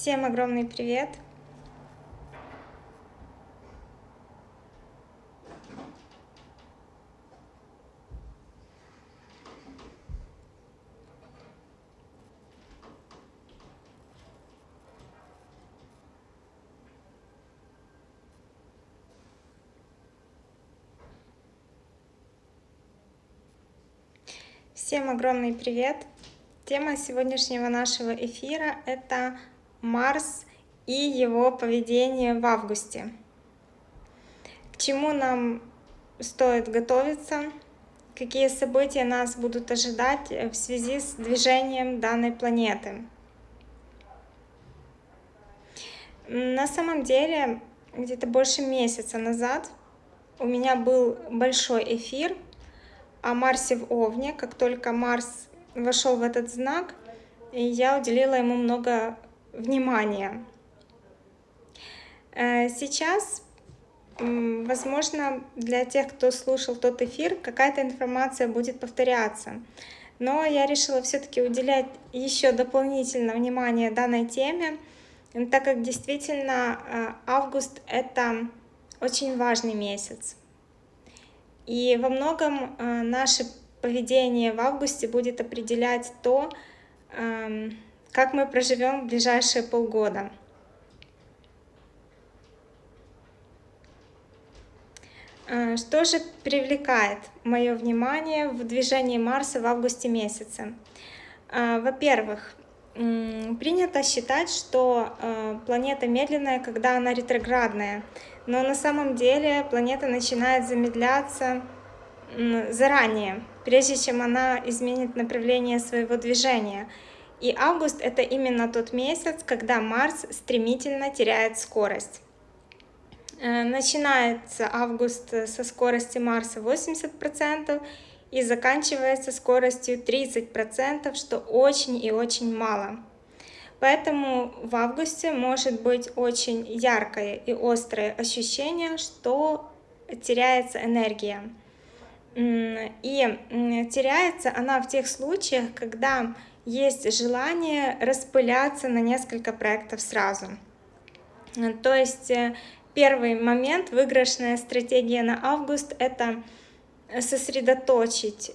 Всем огромный привет! Всем огромный привет! Тема сегодняшнего нашего эфира — это Марс и его поведение в августе. К чему нам стоит готовиться, какие события нас будут ожидать в связи с движением данной планеты. На самом деле, где-то больше месяца назад у меня был большой эфир — о Марсе в Овне. Как только Марс вошел в этот знак, я уделила ему много внимания. Э, сейчас, возможно, для тех, кто слушал тот эфир, какая-то информация будет повторяться. Но я решила все-таки уделять еще дополнительно внимание данной теме, так как действительно э, август — это очень важный месяц. И во многом э, наше поведение в августе будет определять то, эм, как мы проживем ближайшие полгода. Э, что же привлекает мое внимание в движении Марса в августе месяце? Э, во-первых, принято считать, что планета медленная, когда она ретроградная но на самом деле планета начинает замедляться заранее, прежде чем она изменит направление своего движения. И август — это именно тот месяц, когда Марс стремительно теряет скорость. Э, начинается август со скорости Марса 80% и заканчивается скоростью 30%, что очень и очень мало. Поэтому в августе может быть очень яркое и острое ощущение, что теряется энергия. И теряется она в тех случаях, когда есть желание распыляться на несколько проектов сразу. То есть э, первый момент, выигрышная стратегия на август, это сосредоточить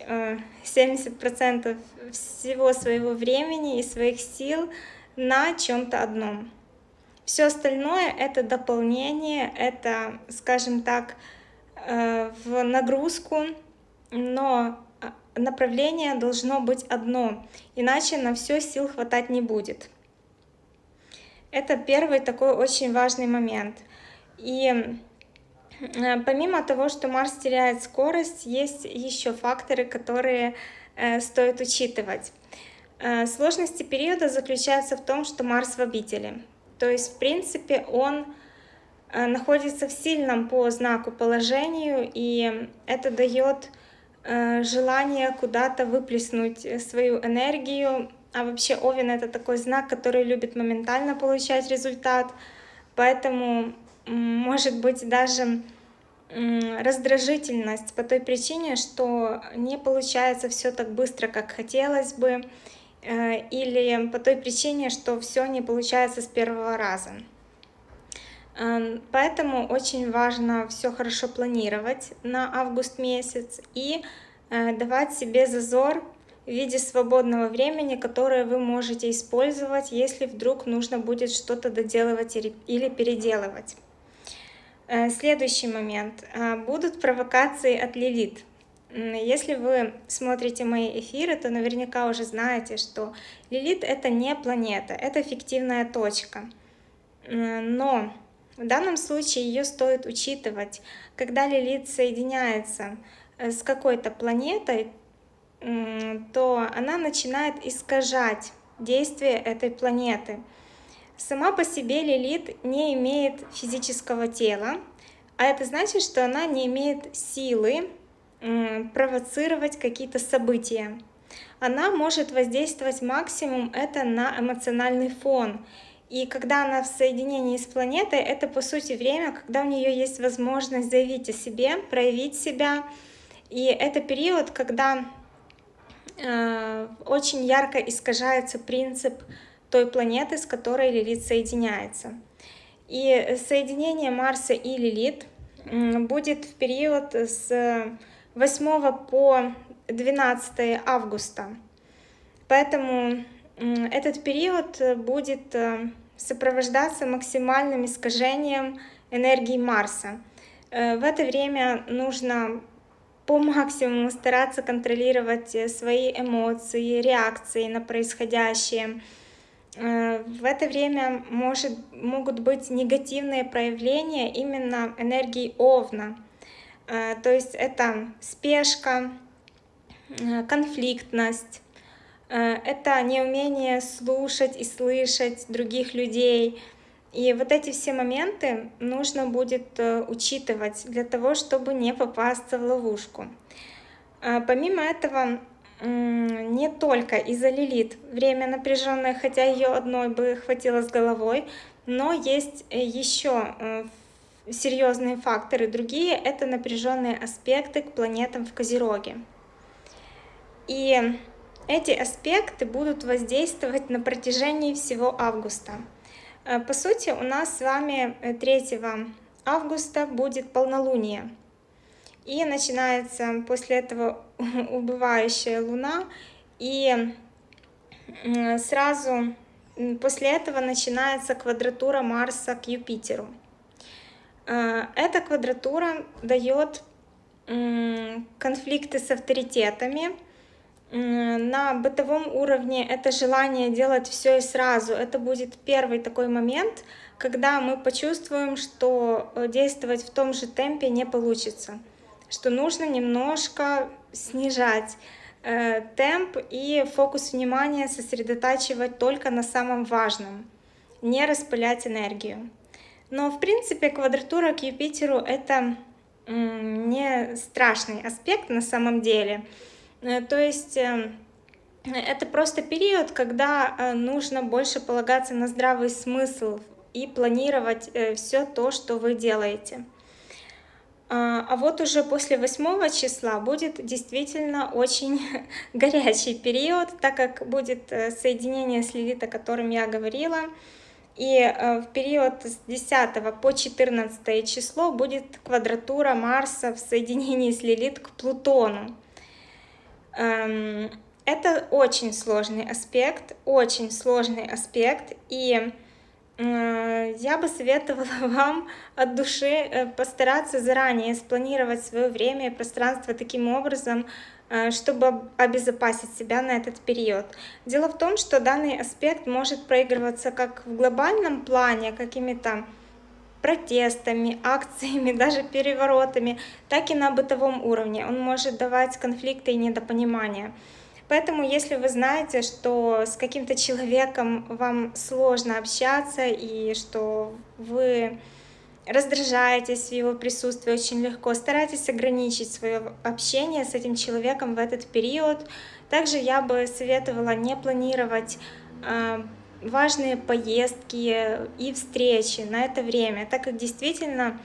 70% э, всего своего времени и своих сил на чем-то одном. Все остальное это дополнение, это, скажем так, э, в нагрузку, но направление должно быть одно, иначе на все сил хватать не будет. Это первый такой очень важный момент. И э, помимо того, что Марс теряет скорость, есть еще факторы, которые э, стоит учитывать. Э, сложности периода заключаются в том, что Марс в обители. То есть, в принципе, он находится в сильном по знаку положению, и это дает желание куда-то выплеснуть свою энергию. А вообще Овен — это такой знак, который любит моментально получать результат, поэтому может быть даже раздражительность по той причине, что не получается все так быстро, как хотелось бы, Э, или по той причине, что все не получается с первого раза. Поэтому очень важно все хорошо планировать на август месяц и э, давать себе зазор в виде свободного времени, которое вы можете использовать, если вдруг нужно будет что-то доделывать или переделывать. Э, следующий момент. Будут провокации от Лилит. Если вы смотрите мои эфиры, то наверняка уже знаете, что Лилит — это не планета, это фиктивная точка. Но в данном случае ее стоит учитывать. Когда Лилит соединяется э, с какой-то планетой, то она начинает искажать действие этой планеты. Сама по себе Лилит не имеет физического тела, а это значит, что она не имеет силы провоцировать какие-то события. Она может воздействовать максимум это на эмоциональный фон. И когда она в соединении с планетой, это по сути время, когда у нее есть возможность заявить о себе, проявить себя. И это период, когда э, очень ярко искажается принцип той планеты, с которой Лилит соединяется. И соединение Марса и Лилит будет в период с 8 по 12 августа. Поэтому этот период будет э, сопровождаться максимальным искажением энергии Марса. Э, в это время нужно по максимуму стараться контролировать э, свои эмоции, реакции на происходящее. Э, в это время может, могут быть негативные проявления именно энергии Овна. То есть это спешка, конфликтность, это неумение слушать и слышать других людей, и вот эти все моменты нужно будет э, учитывать для того, чтобы не попасться в ловушку. А помимо этого, не только из-за Лилит время напряженное, хотя ее одной бы хватило с головой, но есть э, еще э, серьезные факторы другие, это напряженные аспекты к планетам в Козероге. И эти аспекты будут воздействовать на протяжении всего августа. Э, по сути, у нас с вами 3 э, августа будет полнолуние. И начинается после этого убывающая луна. И сразу после этого начинается квадратура Марса к Юпитеру. Э, эта квадратура дает конфликты с авторитетами, на бытовом уровне это желание делать все и сразу. Это будет первый такой момент, когда мы почувствуем, что э, действовать в том же темпе не получится, что нужно немножко снижать э, темп и фокус внимания сосредотачивать только на самом важном, не распылять энергию. Но в принципе квадратура к Юпитеру это не страшный аспект на самом деле. Э, то есть эм, это просто период, когда э, нужно больше полагаться на здравый смысл и планировать э, все то, что вы делаете. А, а вот уже после 8 числа будет действительно очень горячий период, так как будет соединение с Лилит, о котором я говорила. И в период с 10 по 14 число будет квадратура Марса в соединении с Лилит к Плутону. Эм, это очень сложный аспект, очень сложный аспект, и э, я бы советовала вам от души э, постараться заранее спланировать свое время и пространство таким образом, э, чтобы обезопасить себя на этот период. Дело в том, что данный аспект может проигрываться как в глобальном плане, какими-то протестами, акциями, даже переворотами, так и на бытовом уровне. Он может давать конфликты и недопонимания. Поэтому, если вы знаете, что с каким-то человеком вам сложно общаться и что вы раздражаетесь в его присутствии очень легко, старайтесь ограничить свое общение с этим человеком в этот период. Также я бы советовала не планировать а, важные поездки и встречи на это время, так как действительно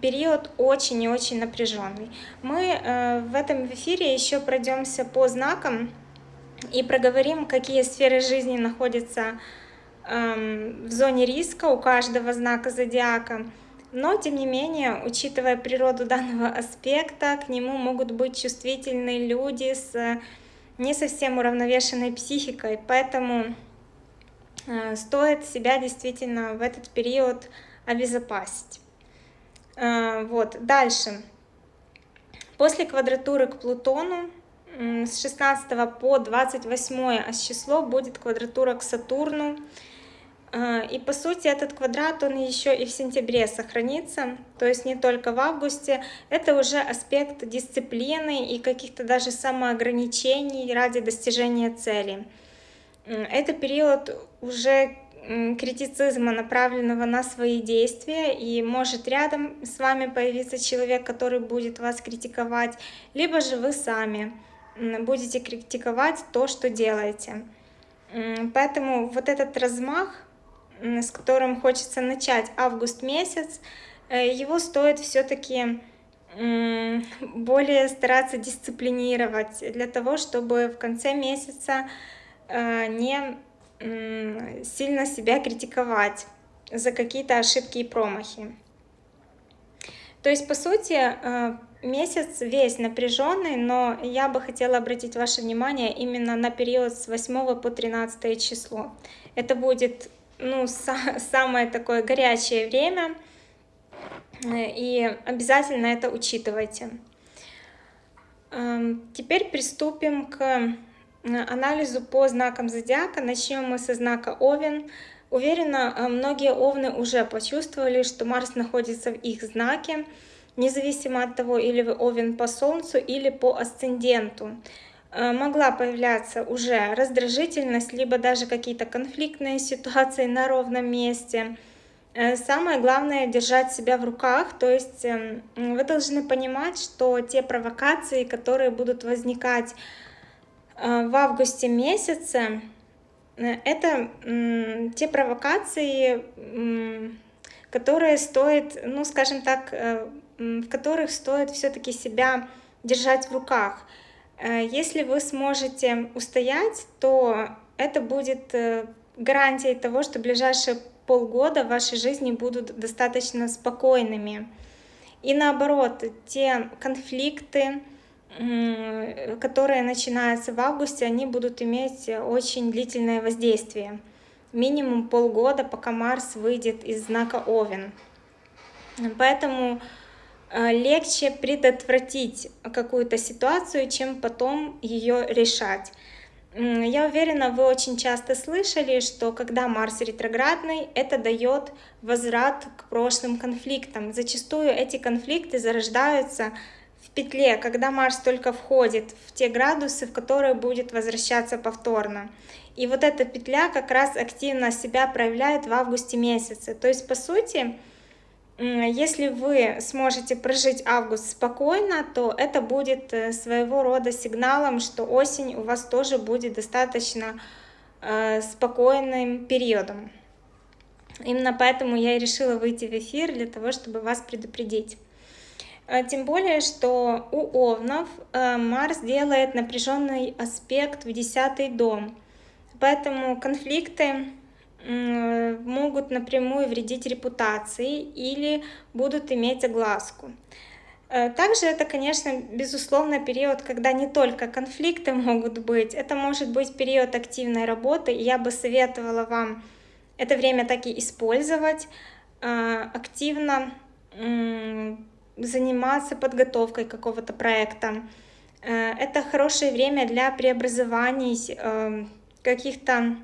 период очень и очень напряженный. Мы э, в этом эфире еще пройдемся по знакам и проговорим, какие сферы жизни находятся эм, в зоне риска у каждого знака зодиака. Но, тем не менее, учитывая природу данного аспекта, к нему могут быть чувствительные люди с не совсем уравновешенной психикой, поэтому Э, стоит себя действительно в этот период обезопасить. Э, вот, дальше. После квадратуры к Плутону с 16 по 28 число будет квадратура к Сатурну. Э, и по сути этот квадрат, он еще и в сентябре сохранится, то есть не только в августе. Это уже аспект дисциплины и каких-то даже самоограничений ради достижения цели. Это период уже критицизма, направленного на свои действия, и может рядом с вами появиться человек, который будет вас критиковать, либо же вы сами будете критиковать то, что делаете. Поэтому вот этот размах, с которым хочется начать август месяц, э, его стоит все-таки более стараться дисциплинировать для того, чтобы в конце месяца не сильно себя критиковать за какие-то ошибки и промахи. То есть, по сути, э, месяц весь напряженный, но я бы хотела обратить ваше внимание именно на период с 8 по 13 число. Это будет ну, самое такое горячее время, э, и обязательно это учитывайте. Эм, теперь приступим к анализу по знакам зодиака. Начнем мы со знака Овен. Уверена, э, многие овны уже почувствовали, что Марс находится в их знаке, независимо от того, или вы овен по Солнцу, или по асценденту. Э, могла появляться уже раздражительность, либо даже какие-то конфликтные ситуации на ровном месте. Э, самое главное держать себя в руках, то есть эм, вы должны понимать, что те провокации, которые будут возникать в августе месяце, Э, это те провокации, которые стоит, ну, скажем так, э, в которых стоит все-таки себя держать в руках. Э, если вы сможете устоять, то это будет гарантией того, что ближайшие полгода в вашей жизни будут достаточно спокойными. И наоборот, те конфликты, которые начинаются в августе, они будут иметь очень длительное воздействие. Минимум полгода, пока Марс выйдет из знака Овен. Поэтому э, легче предотвратить какую-то ситуацию, чем потом ее решать. Я уверена, вы очень часто слышали, что когда Марс ретроградный, это дает возврат к прошлым конфликтам. Зачастую эти конфликты зарождаются петле, когда Марс только входит в те градусы, в которые будет возвращаться повторно. И вот эта петля как раз активно себя проявляет в августе месяце. То есть, по сути, если вы сможете прожить август спокойно, то это будет э, своего рода сигналом, что осень у вас тоже будет достаточно э, спокойным периодом. Именно поэтому я и решила выйти в эфир, для того, чтобы вас предупредить. Э, тем более, что у Овнов э, Марс делает напряженный аспект в десятый дом. Поэтому конфликты могут напрямую вредить репутации или будут иметь огласку. Э, также это, конечно, безусловно, период, когда не только конфликты могут быть, это может быть период активной работы, я бы советовала вам это время так и использовать, активно заниматься подготовкой какого-то проекта. Э, это хорошее время для преобразований э, каких-то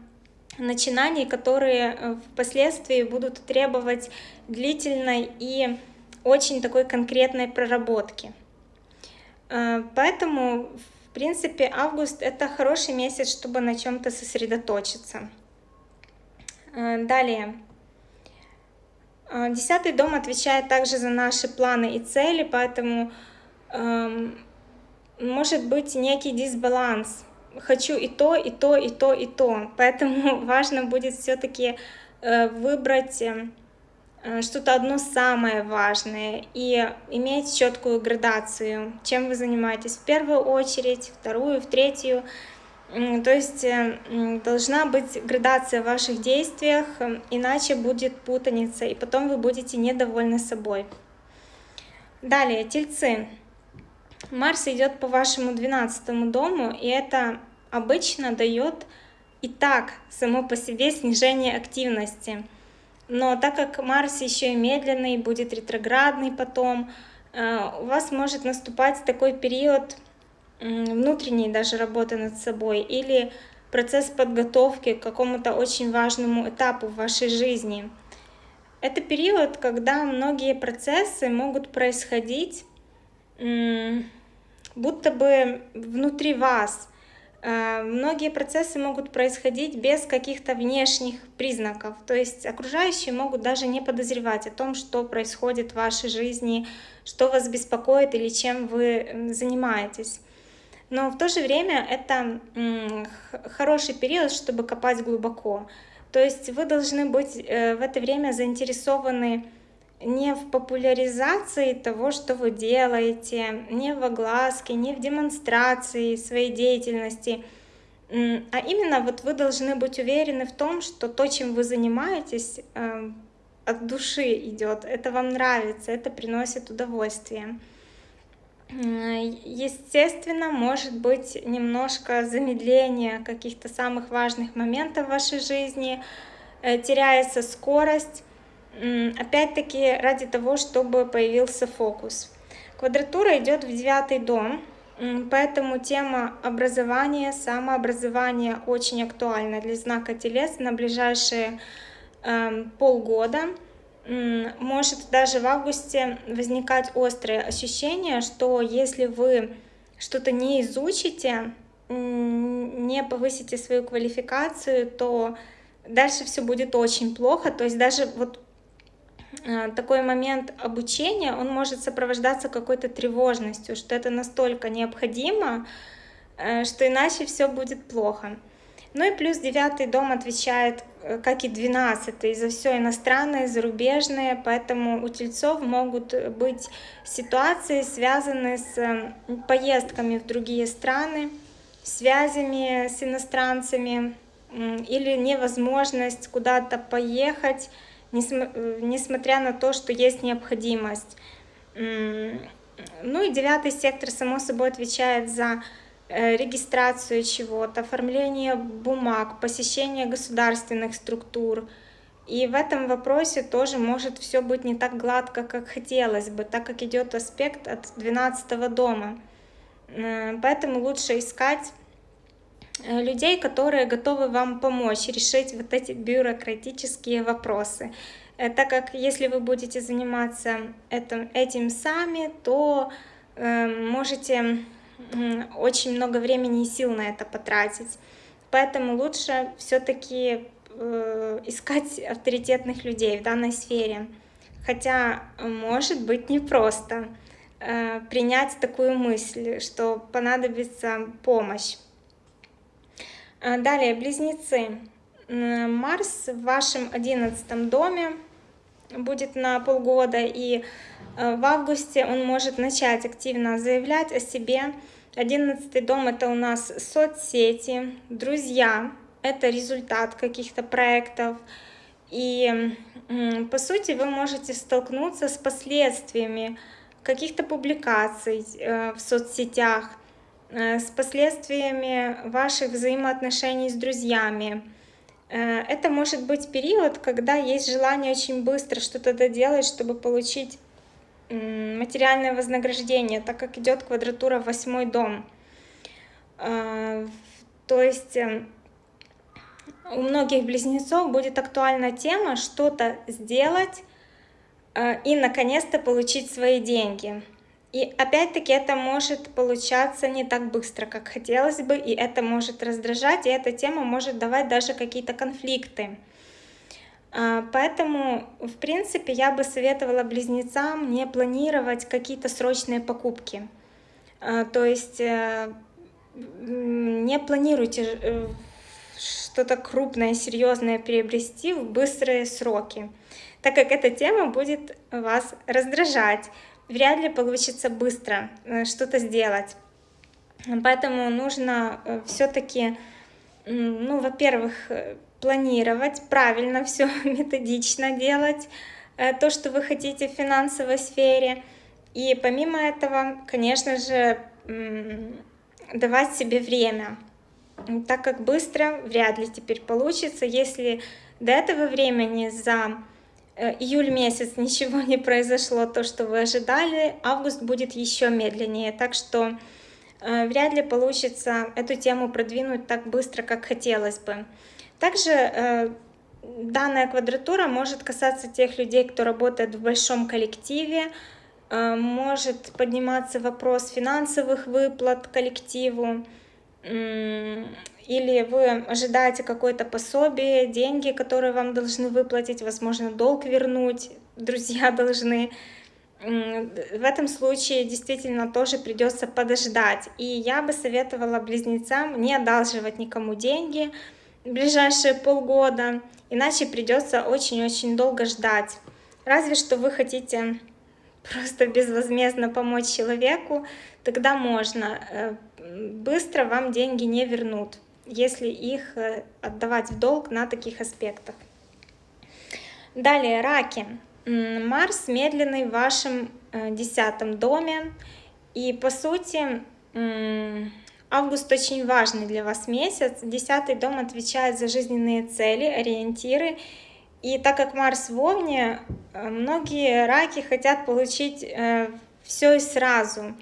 начинаний, которые э, впоследствии будут требовать длительной и очень такой конкретной проработки. Поэтому, в принципе, август — это хороший месяц, чтобы на чем-то сосредоточиться. Далее. А, десятый дом отвечает также за наши планы и цели, поэтому эм, может быть некий дисбаланс. Хочу и то, и то, и то, и то. Поэтому важно будет все-таки э, выбрать э, что-то одно самое важное и иметь четкую градацию, чем вы занимаетесь в первую очередь, вторую, в третью. То есть э, должна быть градация в ваших действиях, э, иначе будет путаница, и потом вы будете недовольны собой. Далее, тельцы. Марс идет по вашему 12 дому, и это обычно дает и так само по себе снижение активности. Но так как Марс еще и медленный, будет ретроградный потом, э, у вас может наступать такой период внутренней даже работы над собой или процесс подготовки к какому-то очень важному этапу в вашей жизни. Это период, когда многие процессы могут происходить будто бы внутри вас. Э, многие процессы могут происходить без каких-то внешних признаков, то есть окружающие могут даже не подозревать о том, что происходит в вашей жизни, что вас беспокоит или чем вы занимаетесь но в то же время это хороший период, чтобы копать глубоко. То есть вы должны быть э, в это время заинтересованы не в популяризации того, что вы делаете, не в огласке, не в демонстрации своей деятельности, А именно вот вы должны быть уверены в том, что то, чем вы занимаетесь, эм, от души идет, это вам нравится, это приносит удовольствие. Естественно, может быть немножко замедление каких-то самых важных моментов в вашей жизни, э, теряется скорость, опять-таки ради того, чтобы появился фокус. Квадратура идет в девятый дом, поэтому тема образования, самообразования очень актуальна для знака Телец на ближайшие э, полгода может даже в августе возникать острое ощущение, что если вы что-то не изучите, не повысите свою квалификацию, то дальше все будет очень плохо. То есть даже вот э, такой момент обучения, он может сопровождаться какой-то тревожностью, что это настолько необходимо, э, что иначе все будет плохо. Ну и плюс девятый дом отвечает, э, как и двенадцатый, за все иностранное, зарубежное, поэтому у тельцов могут быть ситуации, связанные с э, поездками в другие страны, связями с иностранцами или невозможность куда-то поехать, э, несмотря на то, что есть необходимость. Ну и девятый сектор, само собой, отвечает за регистрацию чего-то, оформление бумаг, посещение государственных структур. И в этом вопросе тоже может все быть не так гладко, как хотелось бы, так как идет аспект от 12 дома. Э, поэтому лучше искать э, людей, которые готовы вам помочь решить вот эти бюрократические вопросы. Так как если вы будете заниматься этим, этим сами, то э, можете очень много времени и сил на это потратить. Поэтому лучше все-таки э, искать авторитетных людей в данной сфере. Хотя может быть непросто э, принять такую мысль, что понадобится помощь. А далее, близнецы. Марс в вашем одиннадцатом доме будет на полгода, и э, в августе он может начать активно заявлять о себе, Одиннадцатый дом это у нас соцсети, друзья, это результат каких-то проектов. И по сути вы можете столкнуться с последствиями каких-то публикаций э, в соцсетях, э, с последствиями ваших взаимоотношений с друзьями. Э, это может быть период, когда есть желание очень быстро что-то доделать, чтобы получить материальное вознаграждение, так как идет квадратура восьмой дом. А, то есть э, у многих близнецов будет актуальна тема что-то сделать э, и наконец-то получить свои деньги. И опять-таки это может получаться не так быстро, как хотелось бы, и это может раздражать, и эта тема может давать даже какие-то конфликты. А, поэтому, в принципе, я бы советовала близнецам не планировать какие-то срочные покупки. А, то есть э, не планируйте э, что-то крупное, серьезное приобрести в быстрые сроки, так как эта тема будет вас раздражать. Вряд ли получится быстро э, что-то сделать. Поэтому нужно все-таки, ну, во-первых, планировать, правильно все методично делать, э, то, что вы хотите в финансовой сфере. И помимо этого, конечно же, давать себе время, так как быстро вряд ли теперь получится, если до этого времени за э, июль месяц ничего не произошло, то, что вы ожидали, август будет еще медленнее, так что э, вряд ли получится эту тему продвинуть так быстро, как хотелось бы. Также э, данная квадратура может касаться тех людей, кто работает в большом коллективе, э, может подниматься вопрос финансовых выплат коллективу, или вы ожидаете какое-то пособие, деньги, которые вам должны выплатить, возможно, долг вернуть, друзья должны. В этом случае действительно тоже придется подождать. И я бы советовала близнецам не одалживать никому деньги, ближайшие полгода, иначе придется очень-очень долго ждать. Разве что вы хотите просто безвозмездно помочь человеку, тогда можно. Э, быстро вам деньги не вернут. если их э, отдавать в долг на таких аспектах. Далее, раки. Марс медленный в вашем э, десятом доме. И по сути, август очень важный для вас месяц. Десятый дом отвечает за жизненные цели, ориентиры. И так как Марс в Овне, э, многие раки хотят получить все и сразу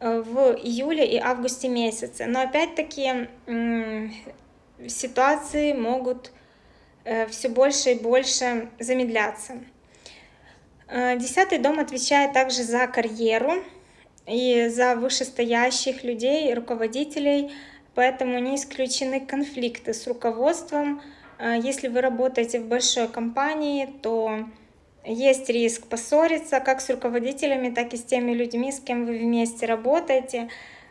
в июле и августе месяце. Но опять-таки ситуации могут э, все больше и больше замедляться. Э, десятый дом отвечает также за карьеру и за вышестоящих людей, руководителей, поэтому не исключены конфликты с руководством. Э, если вы работаете в большой компании, то есть риск поссориться как с руководителями, так и с теми людьми, с кем вы вместе работаете.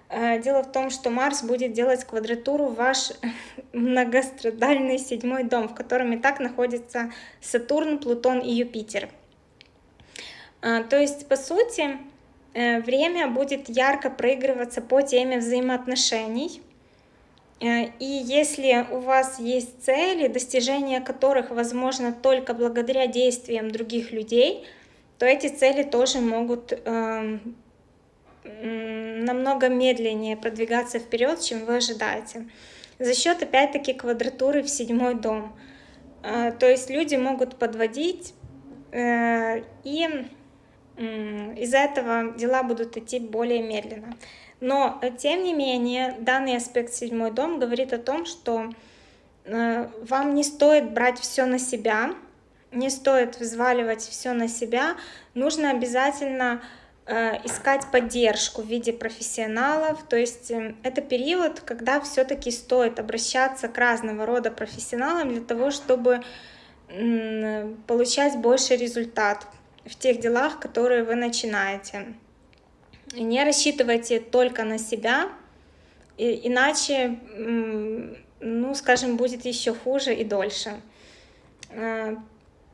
Э, дело в том, что Марс будет делать квадратуру в ваш многострадальный седьмой дом, в котором и так находятся Сатурн, Плутон и Юпитер. Э, то есть, по сути, время будет ярко проигрываться по теме взаимоотношений, Э, и если у вас есть цели, достижение которых возможно только благодаря действиям других людей, то эти цели тоже могут э, намного медленнее продвигаться вперед, чем вы ожидаете. За счет, опять-таки, квадратуры в седьмой дом. Э, то есть люди могут подводить, э, и э, из-за этого дела будут идти более медленно. Но, э, тем не менее, данный аспект седьмой дом говорит о том, что э, вам не стоит брать все на себя, не стоит взваливать все на себя, нужно обязательно э, искать поддержку в виде профессионалов, то есть это период, когда все-таки стоит обращаться к разного рода профессионалам для того, чтобы получать больше результат в тех делах, которые вы начинаете. Не рассчитывайте только на себя, иначе, ну, скажем, будет еще хуже и дольше. Э,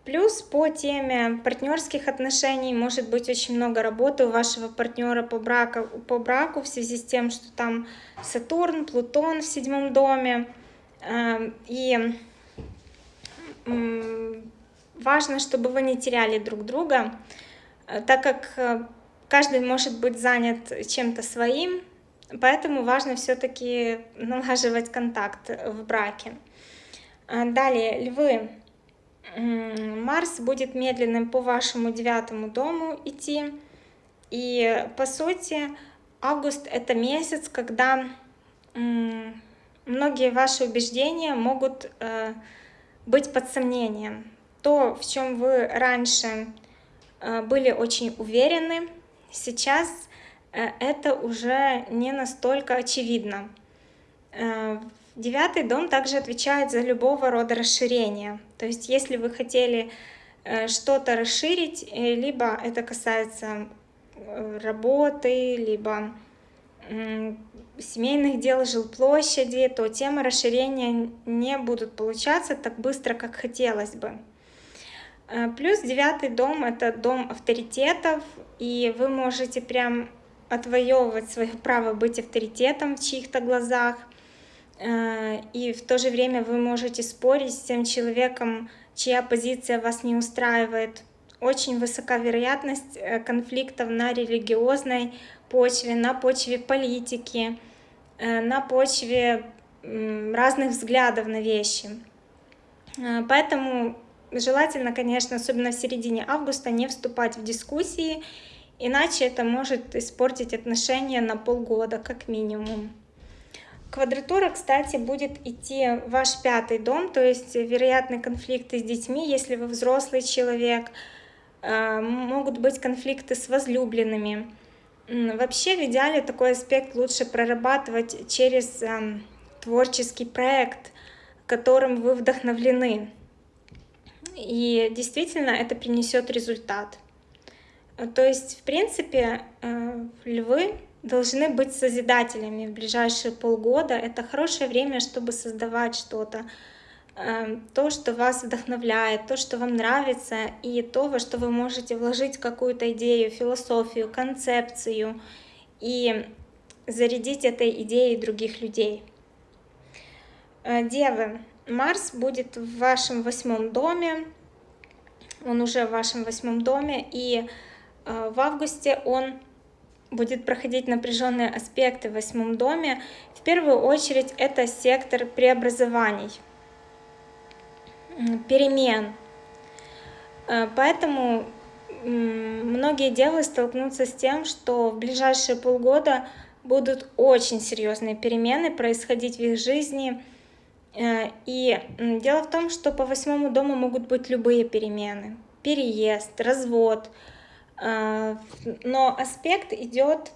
плюс по теме партнерских отношений может быть очень много работы у вашего партнера по браку, по браку в связи с тем, что там Сатурн, Плутон в седьмом доме. Э, и важно, чтобы вы не теряли друг друга, э, так как каждый может быть занят чем-то своим, поэтому важно все-таки налаживать контакт в браке. А, далее, львы. Марс будет медленным по вашему девятому дому идти. И по сути, август это месяц, когда многие ваши убеждения могут э, быть под сомнением. То, в чем вы раньше э, были очень уверены, Сейчас э, это уже не настолько очевидно. Э, девятый дом также отвечает за любого рода расширение. То есть если вы хотели что-то расширить, либо это касается работы, либо семейных дел, жилплощади, то темы расширения не будут получаться так быстро, как хотелось бы. Э, плюс девятый дом — это дом авторитетов, и вы можете прям отвоевывать свое право быть авторитетом в чьих-то глазах, э, и в то же время вы можете спорить с тем человеком, чья позиция вас не устраивает. Очень высока вероятность э, конфликтов на религиозной почве, на почве политики, на почве разных взглядов на вещи. Поэтому Желательно, конечно, особенно в середине августа, не вступать в дискуссии, иначе это может испортить отношения на полгода как минимум. Квадратура, кстати, будет идти в ваш пятый дом, то есть вероятны конфликты с детьми, если вы взрослый человек, э, могут быть конфликты с возлюбленными. Вообще, в идеале такой аспект лучше прорабатывать через эм, творческий проект, которым вы вдохновлены и действительно это принесет результат. То есть, в принципе, э, львы должны быть созидателями в ближайшие полгода. Это хорошее время, чтобы создавать что-то, э, то, что вас вдохновляет, то, что вам нравится, и то, во что вы можете вложить какую-то идею, философию, концепцию и зарядить этой идеей других людей. Девы, Марс будет в вашем восьмом доме, он уже в вашем восьмом доме, и в августе он будет проходить напряженные аспекты в восьмом доме. В первую очередь это сектор преобразований, перемен. Поэтому многие девы столкнутся с тем, что в ближайшие полгода будут очень серьезные перемены происходить в их жизни. Э, и дело в том, что по восьмому дому могут быть любые перемены. Переезд, развод. Э, но аспект идет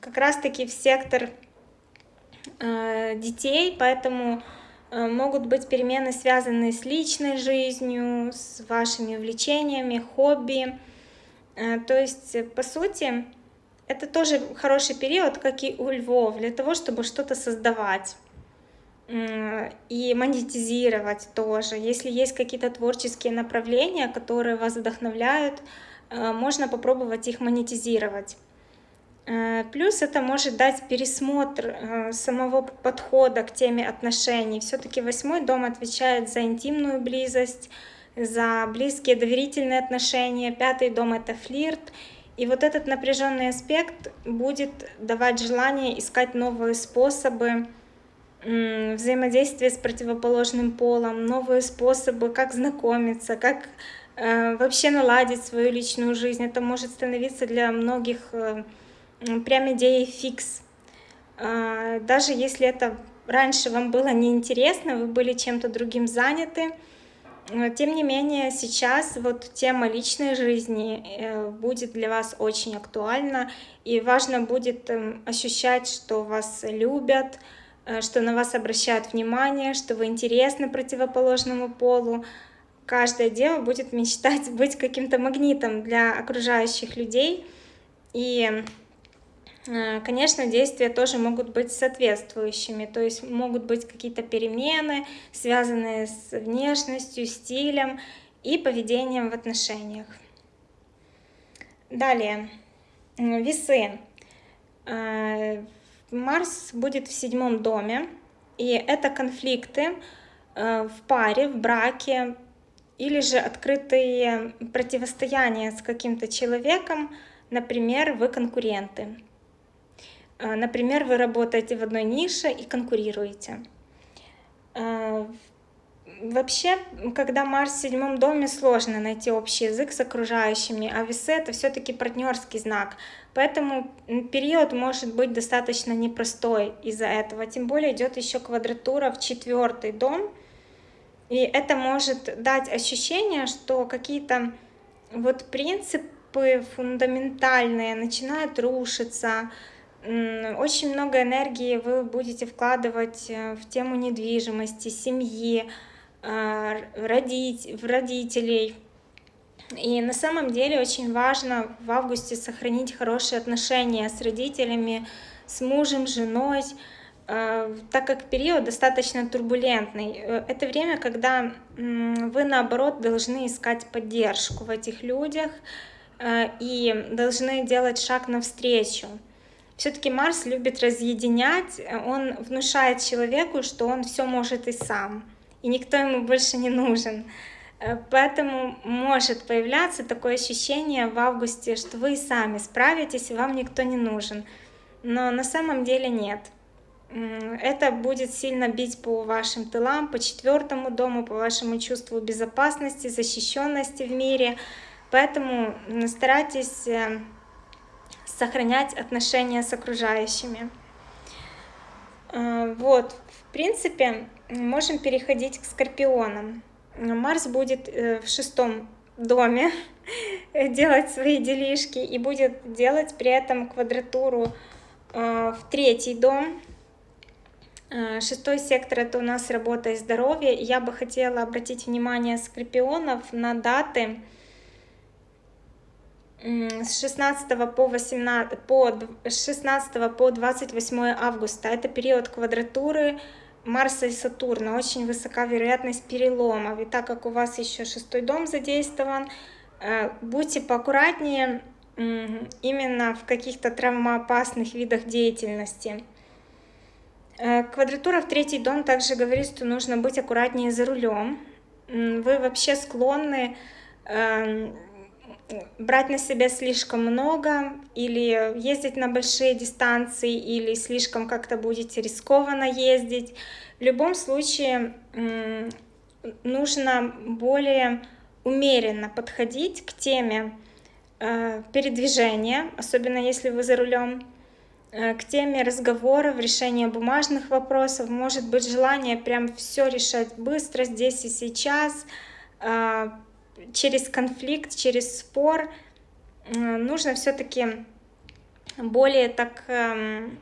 как раз-таки в сектор э, детей, поэтому могут быть перемены, связанные с личной жизнью, с вашими увлечениями, хобби. То есть, по сути, это тоже хороший период, как и у львов, для того, чтобы что-то создавать и монетизировать тоже. Если есть какие-то творческие направления, которые вас вдохновляют, э, можно попробовать их монетизировать. Э, плюс это может дать пересмотр э, самого подхода к теме отношений. Все-таки восьмой дом отвечает за интимную близость, за близкие доверительные отношения. Пятый дом это флирт. И вот этот напряженный аспект будет давать желание искать новые способы взаимодействия с противоположным полом, новые способы, как знакомиться, как э, вообще наладить свою личную жизнь. Это может становиться для многих прям идеей фикс. А, даже если это раньше вам было неинтересно, вы были чем-то другим заняты, тем не менее сейчас вот тема личной жизни э, будет для вас очень актуальна, и важно будет эм, ощущать, что вас любят, э, что на вас обращают внимание, что вы интересны противоположному полу. Каждая дева будет мечтать быть каким-то магнитом для окружающих людей, и конечно, действия тоже могут быть соответствующими, то есть могут быть какие-то перемены, связанные с внешностью, стилем и поведением в отношениях. Далее, весы. Э, Марс будет в седьмом доме, и это конфликты э, в паре, в браке, или же открытые противостояния с каким-то человеком, например, вы конкуренты. А, например, вы работаете в одной нише и конкурируете. А, вообще, когда Марс в седьмом доме, сложно найти общий язык с окружающими, а весы — это все-таки партнерский знак. Поэтому период может быть достаточно непростой из-за этого. Тем более идет еще квадратура в четвертый дом. И это может дать ощущение, что какие-то вот принципы фундаментальные начинают рушиться, очень много энергии вы будете вкладывать э, в тему недвижимости, семьи, а, родить, в родителей. И на самом деле очень важно в августе сохранить хорошие отношения с родителями, с мужем, женой, а, так как период достаточно турбулентный. Э, это время, когда вы, наоборот, должны искать поддержку в этих людях э, и должны делать шаг навстречу. Все-таки Марс любит разъединять, он внушает человеку, что он все может и сам, и никто ему больше не нужен. Э, поэтому может появляться такое ощущение в августе, что вы сами справитесь, и вам никто не нужен. Но на самом деле нет. Это будет сильно бить по вашим тылам, по четвертому дому, по вашему чувству безопасности, защищенности в мире. Поэтому старайтесь э, сохранять отношения с окружающими. Э, вот, в принципе, можем переходить к скорпионам. Марс будет э, в шестом доме делать свои делишки и будет делать при этом квадратуру э, в третий дом. Шестой сектор это у нас работа и здоровье. Я бы хотела обратить внимание скорпионов на даты с 16 по 18 по 16 по 28 августа. Это период квадратуры Марса и Сатурна. Очень высока вероятность переломов. И так как у вас еще шестой дом задействован э, будьте поаккуратнее именно в каких-то травмоопасных видах деятельности. Э, квадратура в третий дом также говорит, что нужно быть аккуратнее за рулем. Вы вообще склонны эм, брать на себя слишком много или ездить на большие дистанции или слишком как-то будете рискованно ездить. В любом случае нужно более умеренно подходить к теме э, передвижения, особенно если вы за рулем, э, к теме разговоров, решения бумажных вопросов. Может быть желание прям все решать быстро, здесь и сейчас, э, через конфликт, через спор. Нужно все-таки более так эм,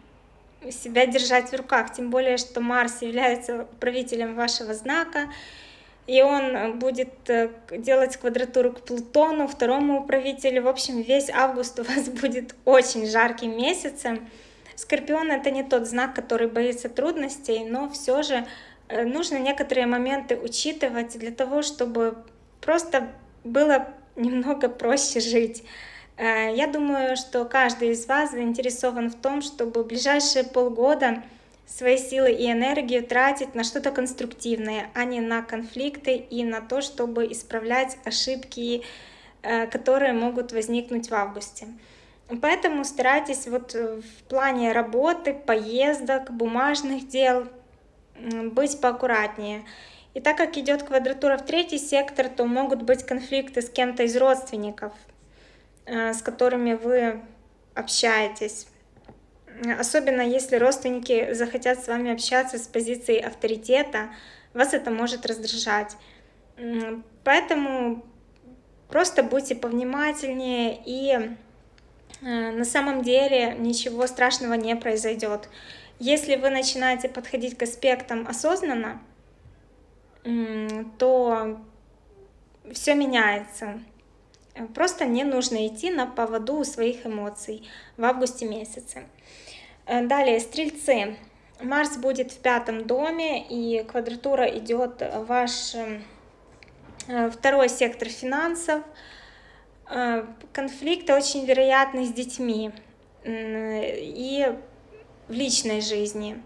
себя держать в руках, тем более, что Марс является правителем вашего знака, и он будет э, делать квадратуру к Плутону, второму управителю. В общем, весь август у вас будет очень жарким месяцем. Скорпион это не тот знак, который боится трудностей, но все же э, нужно некоторые моменты учитывать для того, чтобы просто было немного проще жить. Э, я думаю, что каждый из вас заинтересован в том, чтобы ближайшие полгода свои силы и энергию тратить на что-то конструктивное, а не на конфликты и на то, чтобы исправлять ошибки, э, которые могут возникнуть в августе. Поэтому старайтесь вот в плане работы, поездок, бумажных дел быть поаккуратнее. И так как идет квадратура в третий сектор, то могут быть конфликты с кем-то из родственников, Э, с которыми вы общаетесь. Особенно если родственники захотят с вами общаться с позиции авторитета, вас это может раздражать. Поэтому просто будьте повнимательнее и э, на самом деле ничего страшного не произойдет. Если вы начинаете подходить к аспектам осознанно, то все меняется. Просто не нужно идти на поводу своих эмоций в августе месяце. Э, далее, стрельцы. Марс будет в пятом доме, и квадратура идет ваш э, второй сектор финансов. Э, конфликты очень вероятны с детьми и в личной жизни.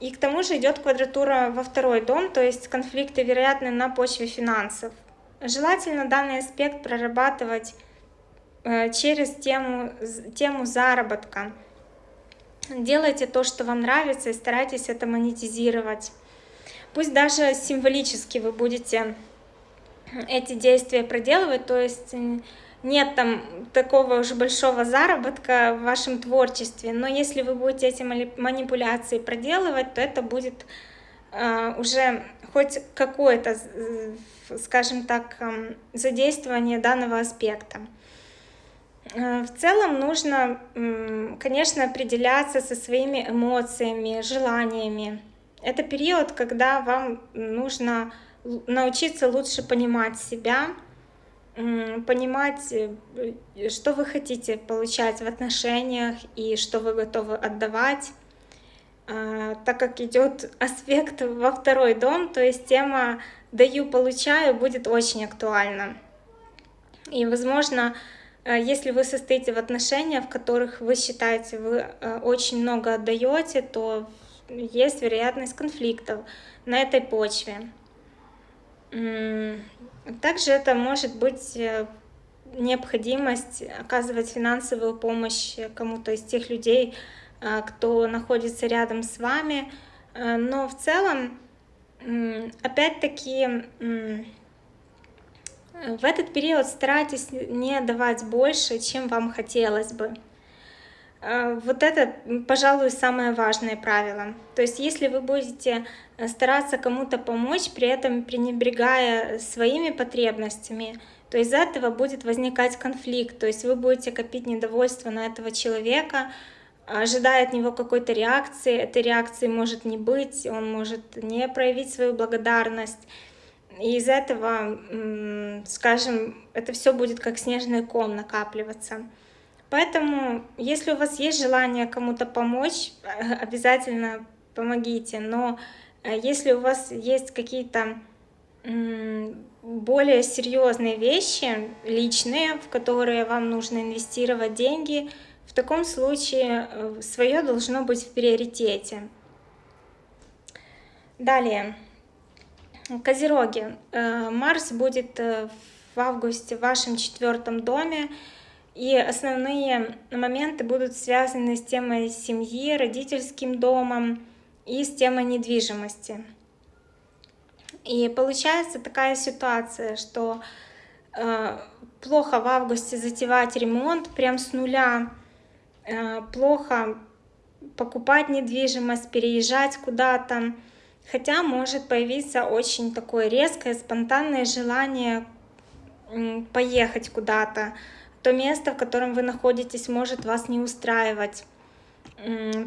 И к тому же идет квадратура во второй дом, то есть конфликты вероятны на почве финансов. Желательно данный аспект прорабатывать э, через тему, тему заработка. Делайте то, что вам нравится, и старайтесь это монетизировать. Пусть даже символически вы будете эти действия проделывать, то есть нет там такого уже большого заработка в вашем творчестве, но если вы будете эти манипуляции проделывать, то это будет э, уже хоть какое-то, скажем так, эм, задействование данного аспекта. Э, в целом нужно, конечно, определяться со своими эмоциями, желаниями. Это период, когда вам нужно научиться лучше понимать себя, понимать, э, что вы хотите получать в отношениях и что вы готовы отдавать. А, так как идет аспект во второй дом, то есть тема «даю, получаю» будет очень актуальна. И, возможно, э, если вы состоите в отношениях, в которых вы считаете, вы э, очень много отдаете, то есть вероятность конфликтов на этой почве. Также это может быть э, необходимость оказывать финансовую помощь кому-то из тех людей, а, кто находится рядом с вами. А, но в целом, опять-таки, в этот период старайтесь не давать больше, чем вам хотелось бы. А, вот это, пожалуй, самое важное правило. То есть, если вы будете э, стараться кому-то помочь, при этом пренебрегая своими потребностями, то из-за этого будет возникать конфликт. То есть вы будете копить недовольство на этого человека, ожидая от него какой-то реакции, этой реакции может не быть, он может не проявить свою благодарность. И из этого, скажем, это все будет как снежный ком накапливаться. Поэтому, если у вас есть желание кому-то помочь, обязательно помогите. Но э, если у вас есть какие-то более серьезные вещи, личные, в которые вам нужно инвестировать деньги, в таком случае свое должно быть в приоритете. Далее. Козероги. Марс будет в августе в вашем четвертом доме. И основные моменты будут связаны с темой семьи, родительским домом и с темой недвижимости. И получается такая ситуация, что э, плохо в августе затевать ремонт прям с нуля, э, плохо покупать недвижимость, переезжать куда-то, хотя может появиться очень такое резкое, спонтанное желание поехать куда-то, то место, в котором вы находитесь, может вас не устраивать.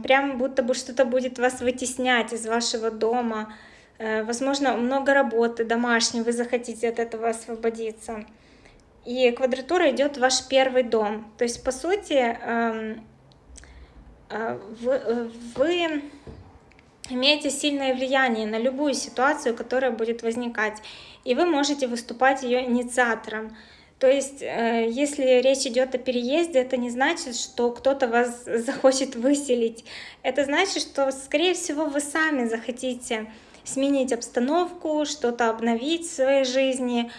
Прям будто бы что-то будет вас вытеснять из вашего дома. Э, возможно, много работы домашней, вы захотите от этого освободиться. И квадратура идет в ваш первый дом. То есть, по сути, эм, э, вы, вы имеете сильное влияние на любую ситуацию, которая будет возникать и вы можете выступать ее инициатором. То есть, э, если речь идет о переезде, это не значит, что кто-то вас захочет выселить. Это значит, что, скорее всего, вы сами захотите сменить обстановку, что-то обновить в своей жизни,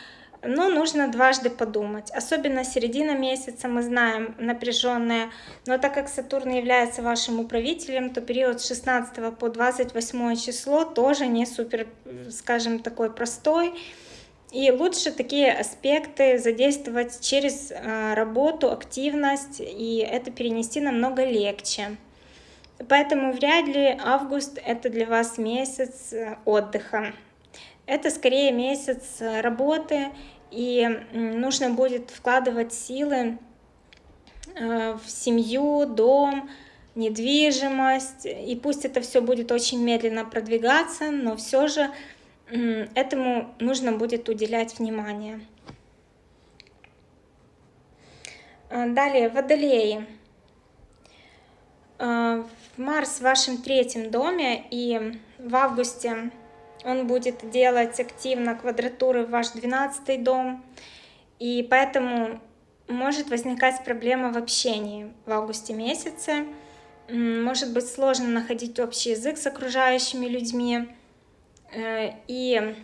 но нужно дважды подумать. Особенно середина месяца, мы знаем, напряженная. Но так как Сатурн является вашим управителем, то период с 16 по 28 число тоже не супер, скажем, такой простой. И лучше такие аспекты задействовать через э, работу, активность, и это перенести намного легче. Поэтому вряд ли август это для вас месяц э, отдыха. Это скорее месяц э, работы, и нужно будет вкладывать силы э, в семью, дом, недвижимость. И пусть это все будет очень медленно продвигаться, но все же этому нужно будет уделять внимание. Э, далее, водолеи. Марс в вашем третьем доме, и в августе он будет делать активно квадратуры в ваш 12 дом, и поэтому может возникать проблема в общении в августе месяце. Может быть сложно находить общий язык с окружающими людьми. Э, и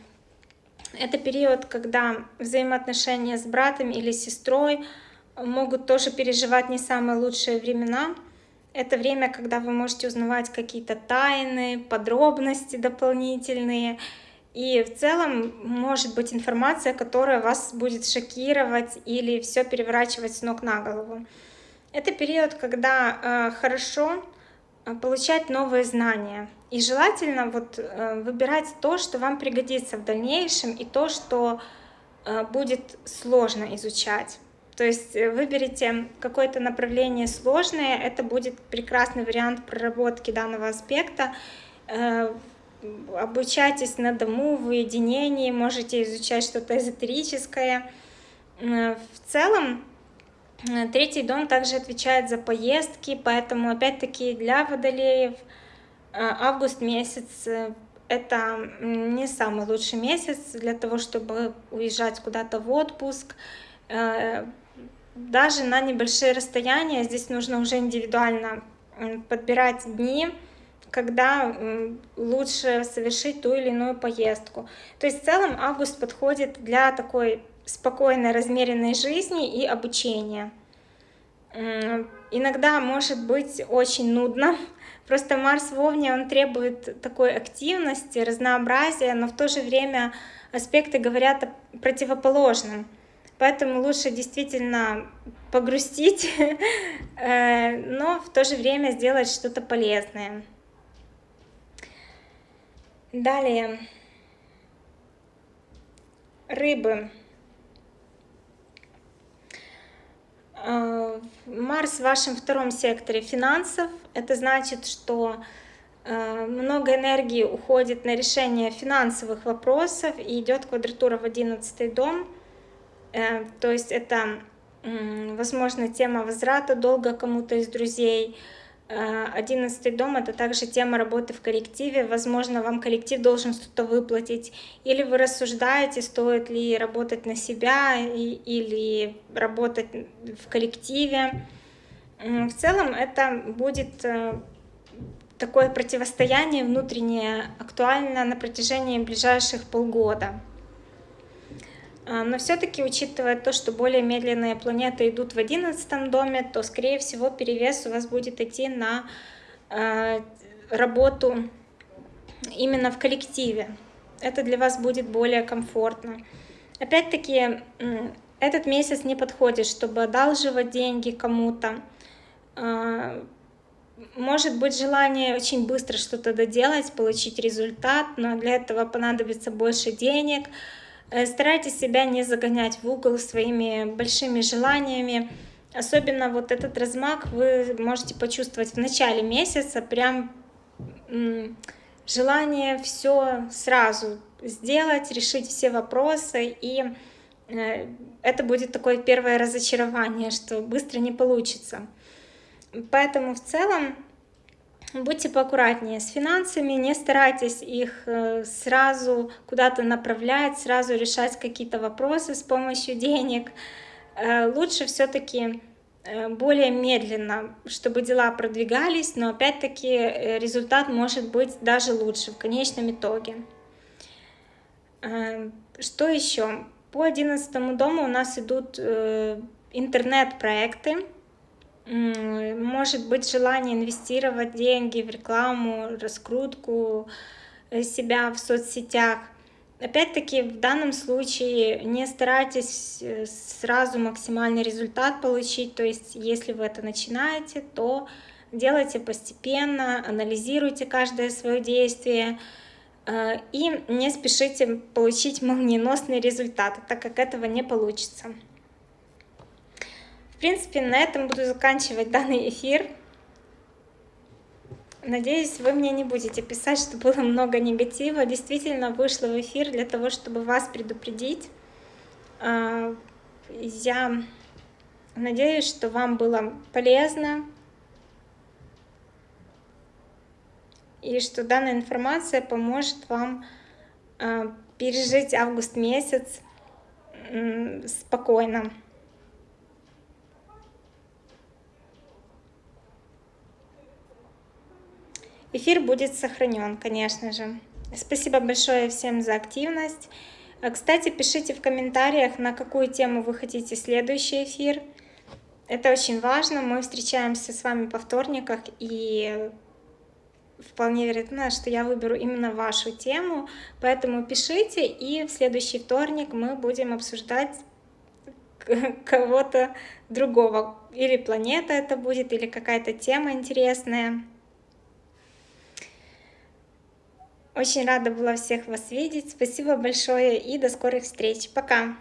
это период, когда взаимоотношения с братом или сестрой могут тоже переживать не самые лучшие времена. Это время, когда вы можете узнавать какие-то тайны, подробности дополнительные. И в целом может быть информация, которая вас будет шокировать или все переворачивать с ног на голову. Это период, когда э, хорошо получать новые знания. И желательно вот, э, выбирать то, что вам пригодится в дальнейшем, и то, что э, будет сложно изучать. То есть э, выберите какое-то направление сложное, это будет прекрасный вариант проработки данного аспекта. Э, обучайтесь на дому, в уединении, можете изучать что-то эзотерическое. Э, в целом, третий дом также отвечает за поездки, поэтому опять-таки для водолеев август месяц это не самый лучший месяц для того, чтобы уезжать куда-то в отпуск, даже на небольшие расстояния здесь нужно уже индивидуально подбирать дни, когда лучше совершить ту или иную поездку. То есть в целом август подходит для такой спокойной, размеренной жизни и обучения. Иногда может быть очень нудно, просто Марс в Овне, он требует такой активности, разнообразия, но в то же время аспекты говорят о противоположном. Поэтому лучше действительно погрустить, э, но в то же время сделать что-то полезное. Далее. Рыбы. Э, Марс в вашем втором секторе финансов. Это значит, что э, много энергии уходит на решение финансовых вопросов и идет квадратура в одиннадцатый дом. Э, то есть это, возможно, тема возврата долга кому-то из друзей. Э, одиннадцатый дом — это также тема работы в коллективе. Возможно, вам коллектив должен что-то выплатить. Или вы рассуждаете, стоит ли работать на себя или работать в коллективе. В целом это будет э, такое противостояние внутреннее актуально на протяжении ближайших полгода. А, но все-таки, учитывая то, что более медленные планеты идут в одиннадцатом доме, то, скорее всего, перевес у вас будет идти на э, работу именно в коллективе. Это для вас будет более комфортно. Опять-таки, этот месяц не подходит, чтобы одалживать деньги кому-то, а, может быть желание очень быстро что-то доделать, получить результат, но для этого понадобится больше денег. Э, старайтесь себя не загонять в угол своими большими желаниями. Особенно вот этот размах вы можете почувствовать в начале месяца, прям желание все сразу сделать, решить все вопросы, и э, это будет такое первое разочарование, что быстро не получится. Поэтому в целом будьте поаккуратнее с финансами, не старайтесь их э, сразу куда-то направлять, сразу решать какие-то вопросы с помощью денег. Э, лучше все-таки э, более медленно, чтобы дела продвигались, но опять-таки результат может быть даже лучше в конечном итоге. Что еще? По одиннадцатому дому у нас идут интернет-проекты, может быть желание инвестировать деньги в рекламу, раскрутку э, себя в соцсетях. Опять-таки, в данном случае не старайтесь э, сразу максимальный результат получить, то есть если вы это начинаете, то делайте постепенно, анализируйте каждое свое действие э, и не спешите получить молниеносный результат, так как этого не получится. В принципе, на этом буду заканчивать данный эфир. Надеюсь, вы мне не будете писать, что было много негатива. Действительно, вышла в эфир для того, чтобы вас предупредить. А, я надеюсь, что вам было полезно. И что данная информация поможет вам а, пережить август месяц спокойно. Эфир будет сохранен, конечно же. Спасибо большое всем за активность. Э, кстати, пишите в комментариях, на какую тему вы хотите следующий эфир. Это очень важно. Мы встречаемся с вами по вторниках, и вполне вероятно, что я выберу именно вашу тему. Поэтому пишите, и в следующий вторник мы будем обсуждать кого-то другого. Или планета это будет, или какая-то тема интересная. Очень рада была всех вас видеть. Спасибо большое и до скорых встреч. Пока!